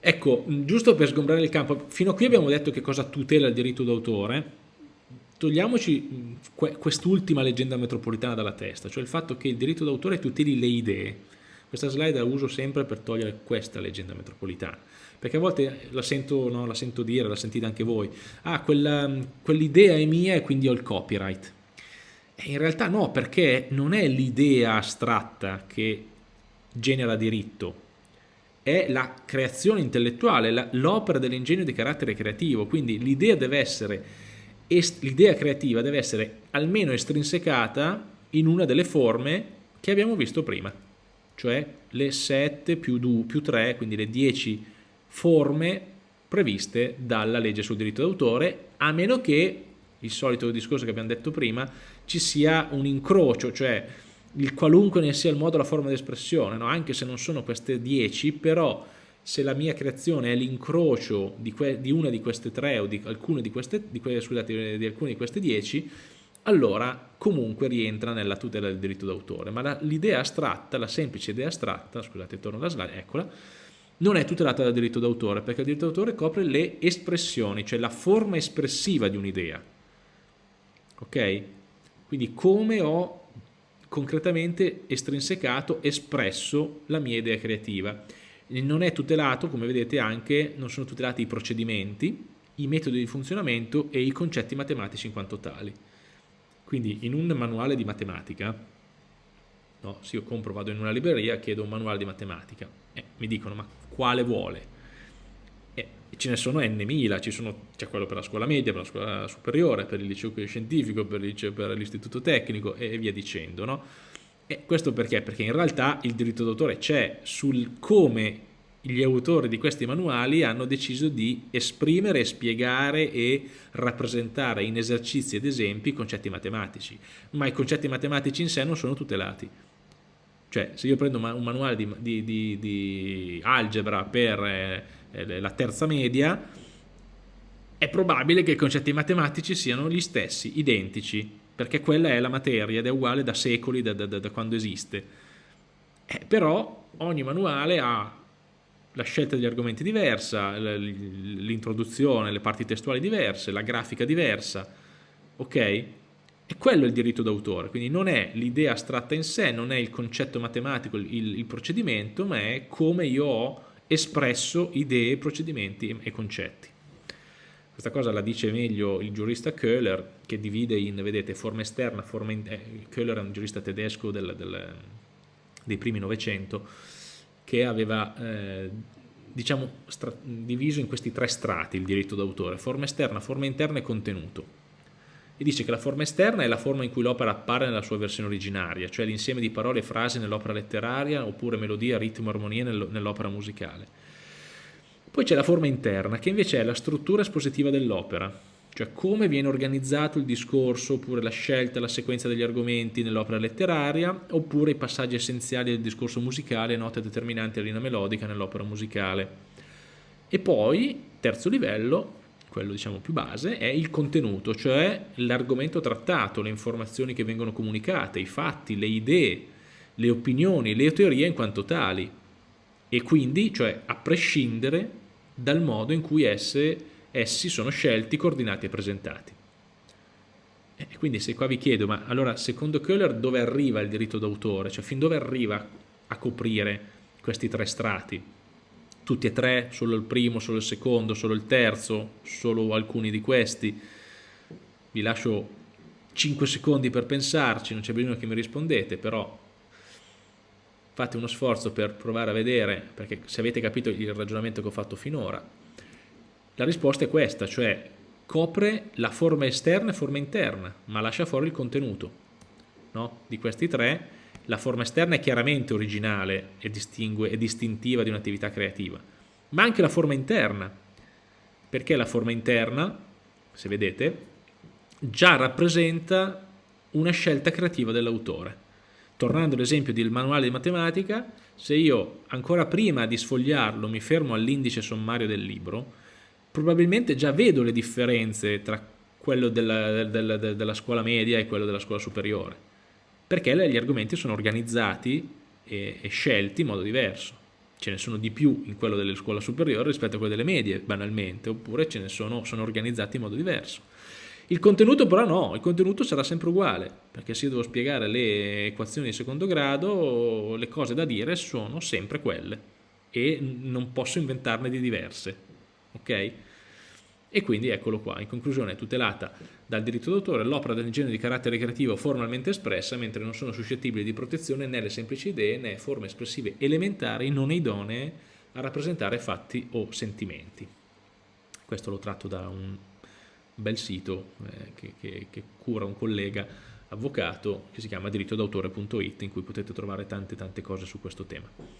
Ecco, giusto per sgombrare il campo, fino a qui abbiamo detto che cosa tutela il diritto d'autore, togliamoci quest'ultima leggenda metropolitana dalla testa, cioè il fatto che il diritto d'autore tuteli le idee. Questa slide la uso sempre per togliere questa leggenda metropolitana, perché a volte la sento, no, la sento dire, la sentite anche voi, ah, quell'idea è mia e quindi ho il copyright. E in realtà no, perché non è l'idea astratta che genera diritto, è la creazione intellettuale, l'opera dell'ingegno di carattere creativo, quindi l'idea deve essere, l'idea creativa deve essere almeno estrinsecata in una delle forme che abbiamo visto prima, cioè le 7 più, 2, più 3, quindi le 10 forme previste dalla legge sul diritto d'autore, a meno che, il solito discorso che abbiamo detto prima, ci sia un incrocio, cioè il qualunque ne sia il modo, la forma di espressione, no? anche se non sono queste 10, però se la mia creazione è l'incrocio di, di, una di queste tre o di alcune di queste, di que scusate, di alcune di queste 10, allora comunque rientra nella tutela del diritto d'autore. Ma l'idea astratta, la semplice idea astratta, scusate, torno alla slide, eccola, non è tutelata dal diritto d'autore, perché il diritto d'autore copre le espressioni, cioè la forma espressiva di un'idea. Ok? Quindi come ho concretamente estrinsecato, espresso la mia idea creativa. Non è tutelato, come vedete anche, non sono tutelati i procedimenti, i metodi di funzionamento e i concetti matematici in quanto tali. Quindi in un manuale di matematica, no, se io compro, vado in una libreria, chiedo un manuale di matematica, eh, mi dicono ma quale vuole? Eh, ce ne sono n mila, c'è quello per la scuola media, per la scuola superiore, per il liceo scientifico, per l'istituto tecnico e via dicendo. No? E questo perché? Perché in realtà il diritto d'autore c'è sul come gli autori di questi manuali hanno deciso di esprimere, spiegare e rappresentare in esercizi ed esempi concetti matematici, ma i concetti matematici in sé non sono tutelati. Cioè, se io prendo un manuale di, di, di, di algebra per eh, la terza media, è probabile che i concetti matematici siano gli stessi, identici, perché quella è la materia ed è uguale da secoli, da, da, da quando esiste. Eh, però ogni manuale ha la scelta degli argomenti diversa, l'introduzione, le parti testuali diverse, la grafica diversa, ok? E quello è il diritto d'autore, quindi non è l'idea astratta in sé, non è il concetto matematico, il, il procedimento, ma è come io ho espresso idee, procedimenti e concetti. Questa cosa la dice meglio il giurista Köhler che divide in, vedete, forma esterna, forma in, eh, Köhler è un giurista tedesco del, del, dei primi Novecento che aveva eh, diciamo, diviso in questi tre strati il diritto d'autore, forma esterna, forma interna e contenuto e dice che la forma esterna è la forma in cui l'opera appare nella sua versione originaria, cioè l'insieme di parole e frasi nell'opera letteraria oppure melodia, ritmo, armonia nell'opera musicale. Poi c'è la forma interna, che invece è la struttura espositiva dell'opera, cioè come viene organizzato il discorso oppure la scelta, la sequenza degli argomenti nell'opera letteraria oppure i passaggi essenziali del discorso musicale note determinanti alla linea melodica nell'opera musicale. E poi, terzo livello, quello diciamo più base, è il contenuto, cioè l'argomento trattato, le informazioni che vengono comunicate, i fatti, le idee, le opinioni, le teorie in quanto tali e quindi, cioè a prescindere dal modo in cui esse, essi sono scelti, coordinati e presentati. E quindi se qua vi chiedo, ma allora secondo Köhler dove arriva il diritto d'autore? Cioè fin dove arriva a coprire questi tre strati? Tutti e tre, solo il primo, solo il secondo, solo il terzo, solo alcuni di questi. Vi lascio 5 secondi per pensarci, non c'è bisogno che mi rispondete, però fate uno sforzo per provare a vedere, perché se avete capito il ragionamento che ho fatto finora, la risposta è questa, cioè copre la forma esterna e forma interna, ma lascia fuori il contenuto. No? Di questi tre la forma esterna è chiaramente originale e, è distintiva di un'attività creativa, ma anche la forma interna, perché la forma interna, se vedete, già rappresenta una scelta creativa dell'autore. Tornando all'esempio del manuale di matematica, se io ancora prima di sfogliarlo mi fermo all'indice sommario del libro, probabilmente già vedo le differenze tra quello della, della, della scuola media e quello della scuola superiore perché gli argomenti sono organizzati e, e scelti in modo diverso. ce ne sono di più in quello delle scuole superiori rispetto a quelle delle medie, banalmente, oppure ce ne sono, sono organizzati in modo diverso. Il contenuto però no, il contenuto sarà sempre uguale, perché se io devo spiegare le equazioni di secondo grado, le cose da dire sono sempre quelle e non posso inventarne di diverse, ok? E quindi eccolo qua, in conclusione è tutelata dal diritto d'autore l'opera del genere di carattere creativo formalmente espressa, mentre non sono suscettibili di protezione né le semplici idee né forme espressive elementari non idonee a rappresentare fatti o sentimenti. Questo lo tratto da un bel sito eh, che, che, che cura un collega avvocato che si chiama dirittodautore.it in cui potete trovare tante tante cose su questo tema.